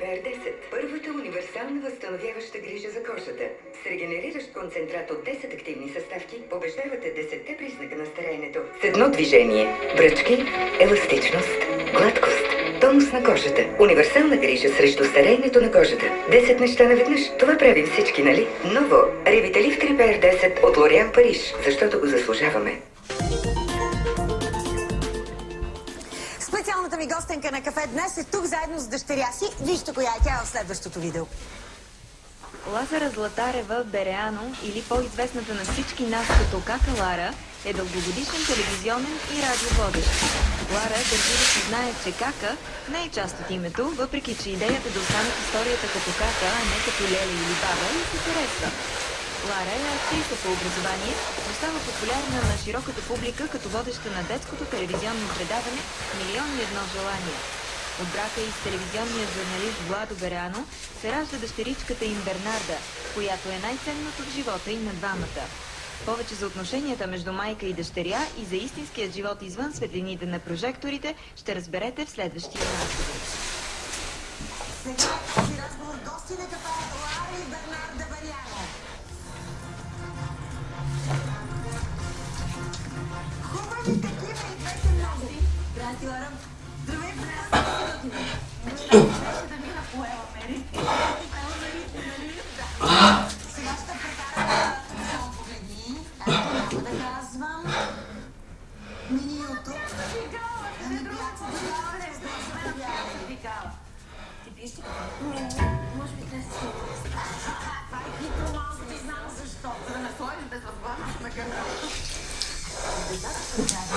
БР-10. Първата универсална възстановяваща грижа за кожата. С регенериращ концентрат от 10 активни съставки побеждавате 10-те признака на стареенето. С едно движение. Бръчки, еластичност, гладкост. Тонус на кожата. Универсална грижа срещу стареенето на кожата. 10 неща наведнъж. Това правим всички, нали? Ново. Ревиталив 3 БР-10 от Лориан Париж. Защото го заслужаваме. Специалната ми гостенка на кафе днес е тук заедно с дъщеря си. Вижте коя е тя в следващото видео. Лазара Златарева Береано, или по-известната на всички нас като Кака Лара, е дългогодишен телевизионен и радиоводещ. Лара държи да се знае, че Кака не е част от името, въпреки че идеята да остане в историята като Кака, а не като Леля или Баба, и се харесва. Лара е актриса по образование, но става популярна на широката публика като водеща на детското телевизионно предаване «Милион и едно желание». От брака и с телевизионния журналист Владо Берано се ражда дъщеричката им Бернарда, която е най-ценното в живота им на двамата. Повече за отношенията между майка и дъщеря и за истинският живот извън светлините на прожекторите ще разберете в следващия разговор Thank you.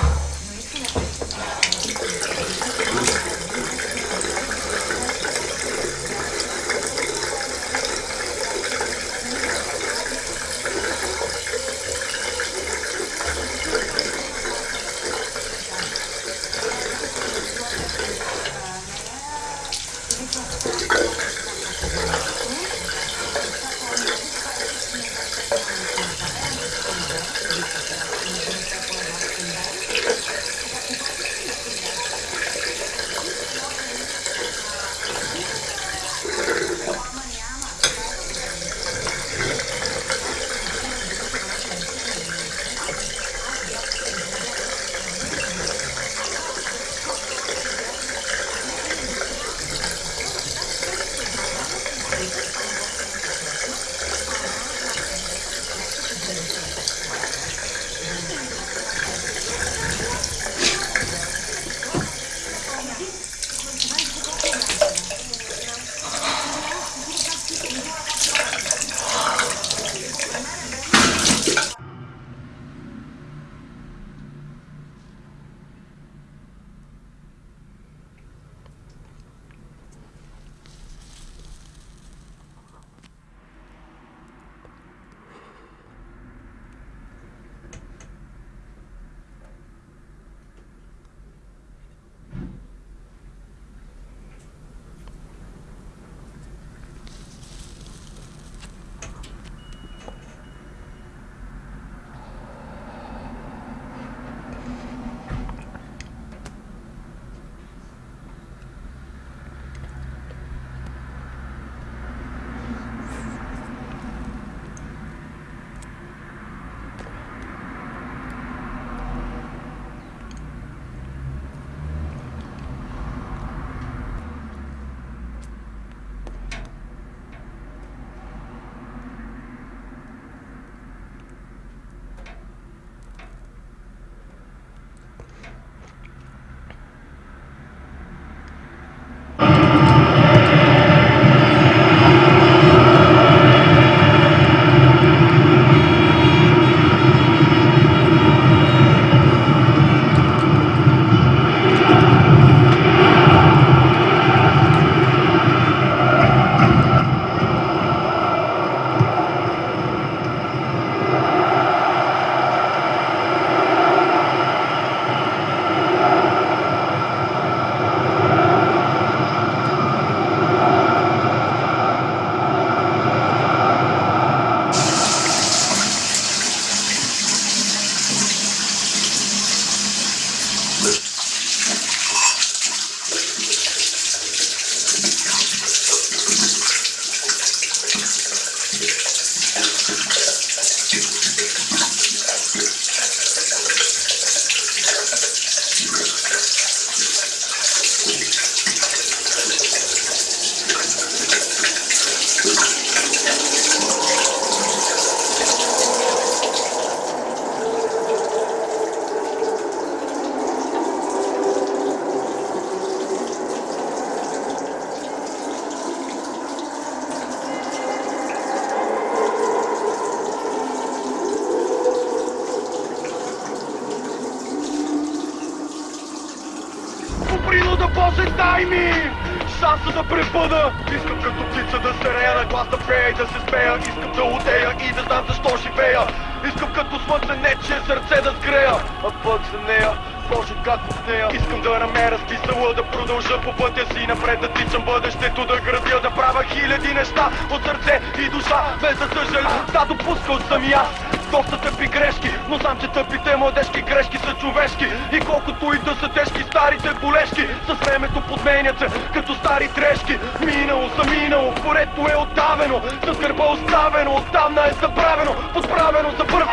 Шанса да пребъда Искам като птица да серея, на глас да пея и да се смея Искам да удея и да знам защо живея Искам като слънце нечие сърце да сгрея. А пък за нея Боже, как от нея? Искам да намеря смисъла, да продължа по пътя си. Напред да тичам бъдещето, да градя, да правя хиляди неща От сърце и душа, без да съжалявам Да допускал съм и аз доста тъпи грешки Но знам, че тъпите младежки грешки са човешки. И колкото и да са тежки старите болешки С времето подменят се като стари трешки. Минало са минало, порето е оттавено С гърба оставено, оттамна е забравено Подправено за първ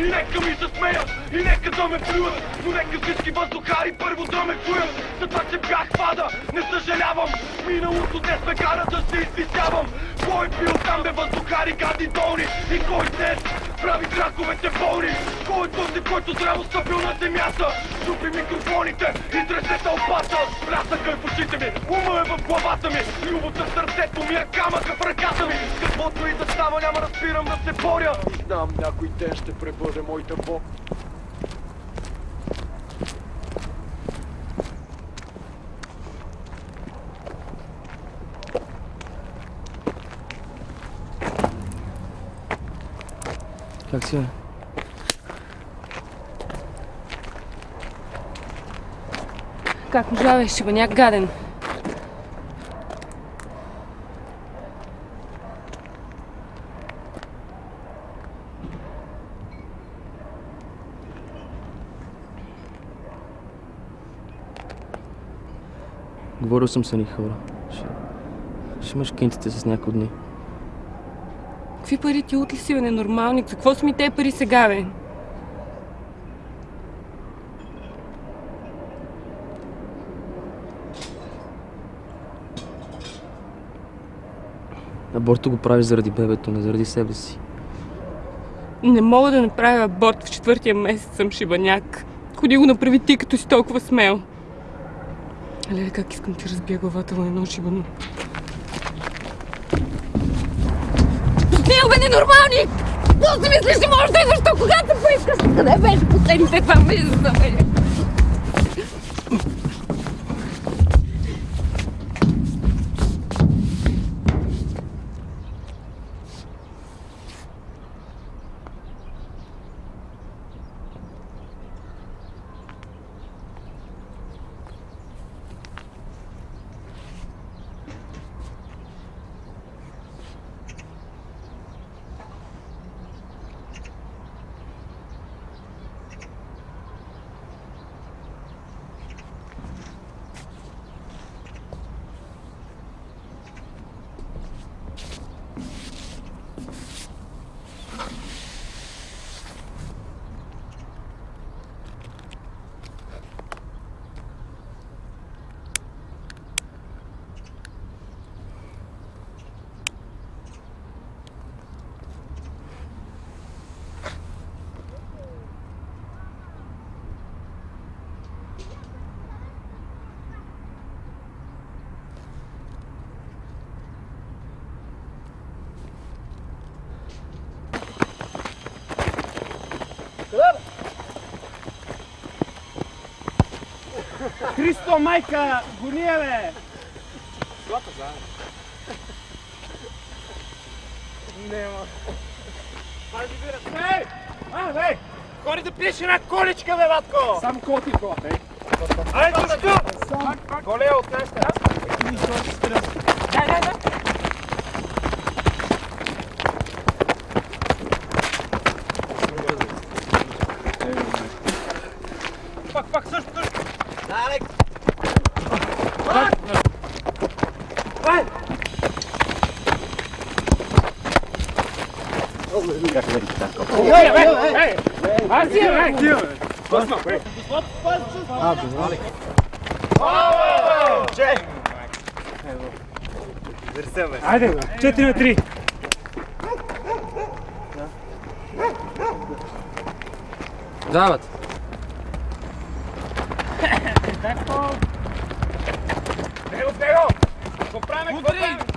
И нека ми се смеят, и нека да ме плюят Но нека всички въздухари първо да ме чуят. За това, че бях пада, не съжалявам. Миналото днес ме кара да се извисявам Кой бил там бе въздухари, гади долни? И кой днес прави краковете болни Кой е този, който здраво стъпил на земята? Чупи микрофоните и тресе тълпата! Плясъка е в очите ми, ума е в главата ми! Любовта в сърцето ми е камъка в ръката ми! Каквото и да става няма да спирам да се боря! И знам някой ден ще пребъде моята бог Как си, бе? Как оживяваш, шибаняк гаден? Говорил съм с едни хора. Ще, ще имаш кинтите с някои дни. Какви пари ти утли си, бе, ненормалник? За какво са ми те пари сега, бе? Аборто го правиш заради бебето, не заради себе си. Не мога да направя аборт в четвъртия месец, съм шибаняк. Ходи го направи ти, като си толкова смел. Леле, как искам ти разбия главата на едно шибано. Стил, бе, ненормалник! Какво си мислиш, че можеш да идваш то, когато поискаш? Къде беше последните два месеца, бе? Христо, майка, гони я, бе! Нема. Хайде, бира. Ей! А, бе! Ходи да пиеш една количка, бе, батко! Сам коти кола, ей. Айде, тук! Коле, откъде сте? Дай, дай, дай! Пак, пак, също, също! Ей, ей, ей! Пусна, бе! А, добре. Айде, бе! 4 на 3! Дават! Него, него! Какво правим, какво правим? Него! Цай са,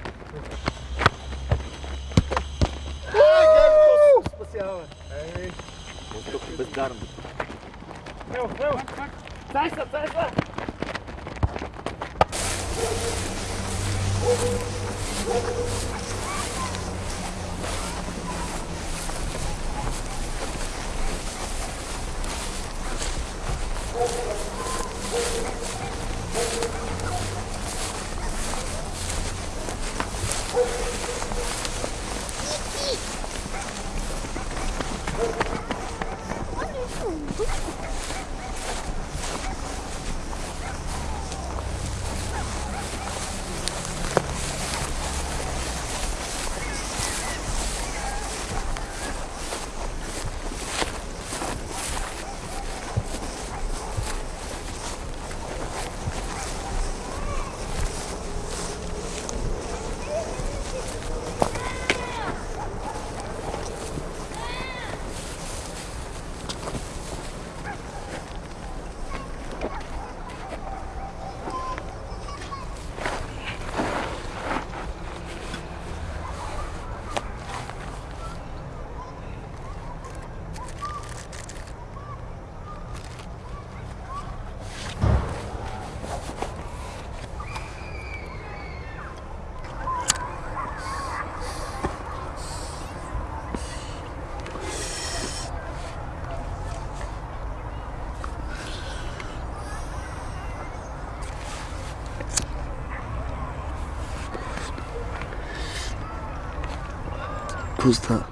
Какво става?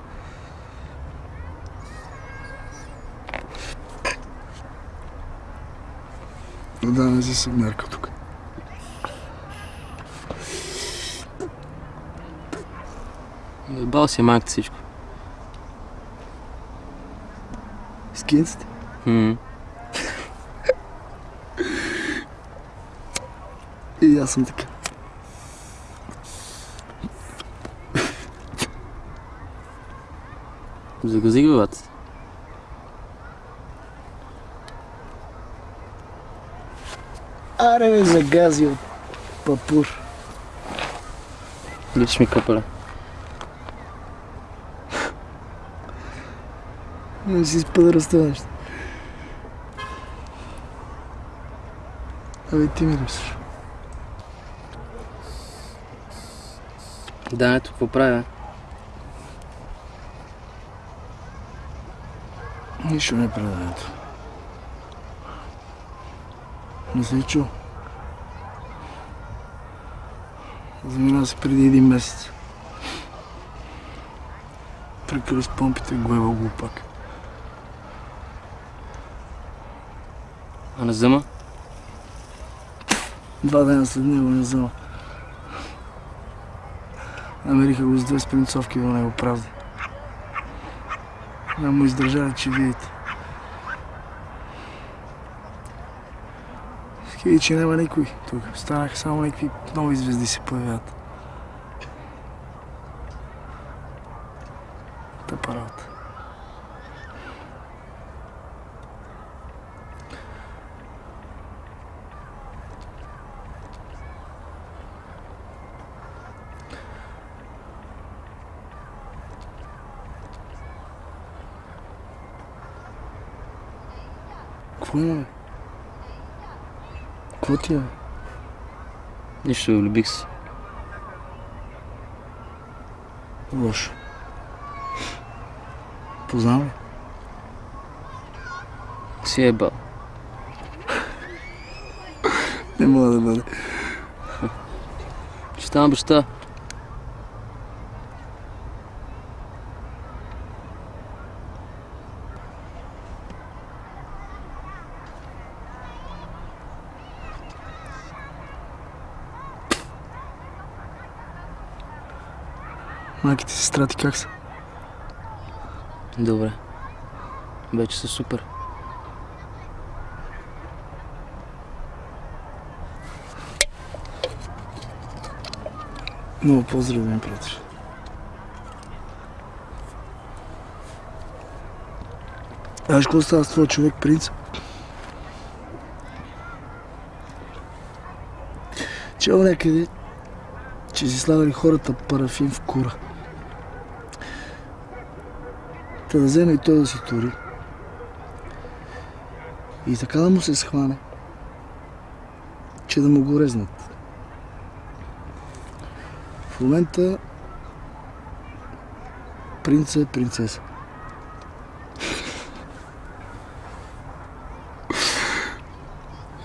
Да, не си се мярка тук. Бал си е майката всичко. Скинците? Хм. И аз съм така. Загази главата си. Аре ме загази от папур. Личиш ми капеле. Не си разтънеш. Абе ти ми липсваш. Да, ето какво правя. Нищо не правя, ето. Не си чул. Замина се преди един месец. Прекъли с помпите глева глупак. А не взема? Два дена след него не знам. Намериха го с две спринцовки до него празни. Не му издържали, че видите. Хиди, че няма никой тук. Станаха само някакви нови звезди се появяват. Тъпа работа. Бе? Какво ти е? Нищо, влюбих се. Лошо. Познавам ли? Си е бал. Не мога да бъде. Ще ставам баща. Майките и сестра ти как са? Добре. Вече са супер. Много поздрави, ми приятел. Знаеш какво става с твой човек, принц? Чел някъде, че си слагали хората парафин в кура. Та да вземе и той да си тури. И така да му се схване, че да му го резнат. В момента принца е принцеса.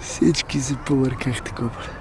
Всички се повъркахте, копале.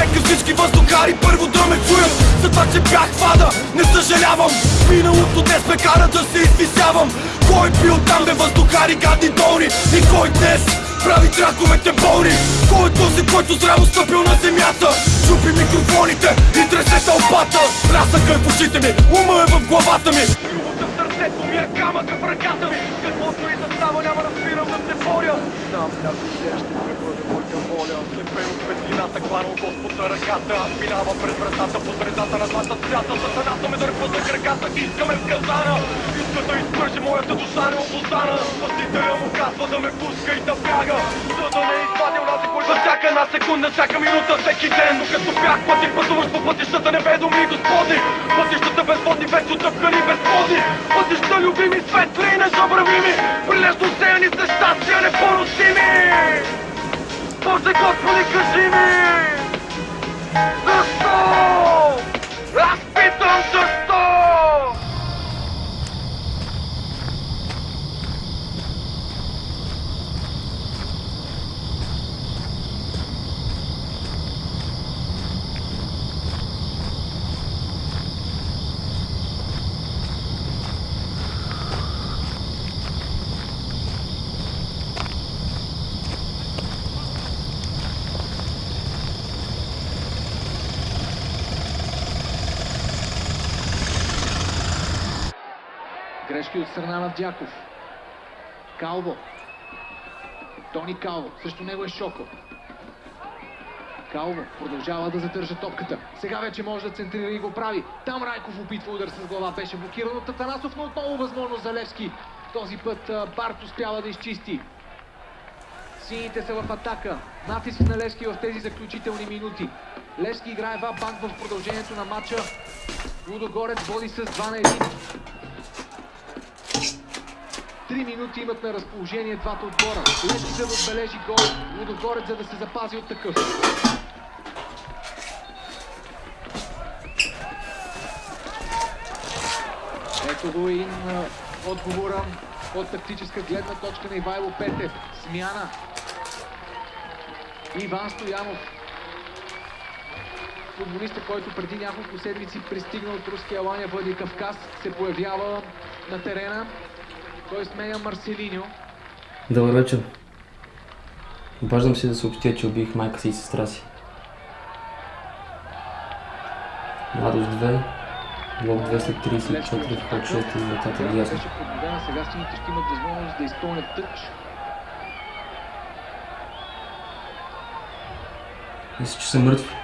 Нека всички въздухари първо да ме чуят. За това, че бях вада, не съжалявам. Миналото днес ме кара да се извисявам. Кой бил там бе въздухари гадни долни? И кой днес прави траковете болни? Кой е този, който здраво стъпил на земята? Чупи микрофоните и тресе тълпата. Разъка е в очите ми, ума е в главата ми. Любовта в сърцето ми е камъка в ръката ми. Каквото и да става няма да спирам да се боря. Знам някой ще пребъде моята воля Слепен от кланал Господ за ръката. Аз минавам през вратата по средата на двата свята. Сатаната ме дърпа за краката, искаме в казана Иска да изпържи моята душа неопознана Спасителя му казва да ме пуска и да бяга. За да не извади онази за всяка една секунда, всяка минута, всеки ден. Докато бях пъти пътуваш по пътищата неведоми Господи. Пътищата безводни, вече отъпкани безплодни Пътища любими, светли и незабравими. Прилежно сеяни с щастия непоносими Боже Господи, кажи ми Защо? Аз питам защо? Грешки от страна на Дяков. Калво. Тони Калво. Също него е Шоко. Калво продължава да задържа топката. Сега вече може да центрира и го прави. Там Райков опитва удар с глава. Беше блокиран от Атанасов, но отново възможност за Левски. Този път Барт успява да изчисти. Сините са в атака. Натиск на Левски в тези заключителни минути. Левски играе ва банк в продължението на матча. Лудогорец води с 2 на 1. Три минути имат на разположение двата отбора. Левски за да отбележи гол, Лудогорец за да се запази от такъв. Ето го и отговора от тактическа гледна точка на Ивайло Петев. Смяна. Иван Стоянов. Футболиста, който преди няколко седмици пристигна от руския Алания Владикавказ, се появява на терена. Той сменя Марселиньо. Добър вечер. Обаждам се да съобщя, че убих майка си и сестра си. Младост 2, блок 234, вход 6 и вратата е ясно. Подбудена, сега сините ще имат възможност да изпълнят тъч. Мисля, че са мъртви.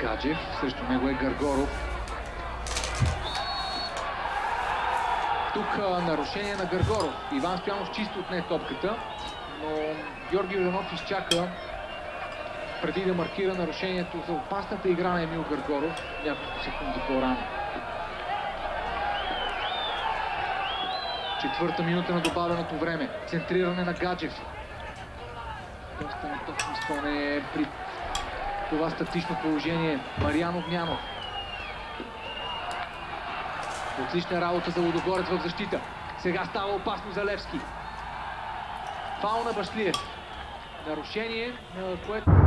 Гаджев, срещу него е Гаргоров. Тук нарушение на Гаргоров. Иван Стоянов чисто отне топката, но Георги Юданов изчака преди да маркира нарушението за опасната игра на Емил Гаргоров няколко секунди по-рано. Четвърта минута на добавеното време. Центриране на Гаджев. Доста неточно изпълнение при това статично положение. Мариан Огнянов. Отлична работа за Лудогорец в защита. Сега става опасно за Левски. Фаул на Башлиев. Нарушение, на което...